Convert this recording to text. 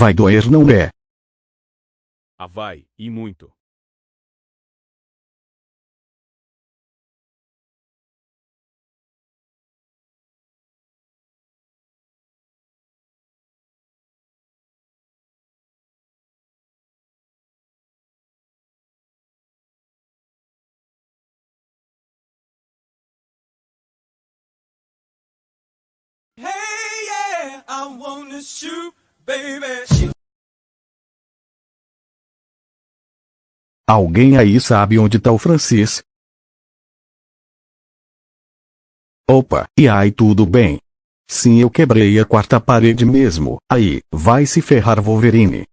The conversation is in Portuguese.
Vai doer não é? Ah vai, e muito. Hey, yeah, I wanna shoot. Alguém aí sabe onde tá o Francis? Opa, e aí tudo bem? Sim eu quebrei a quarta parede mesmo, aí, vai se ferrar Wolverine.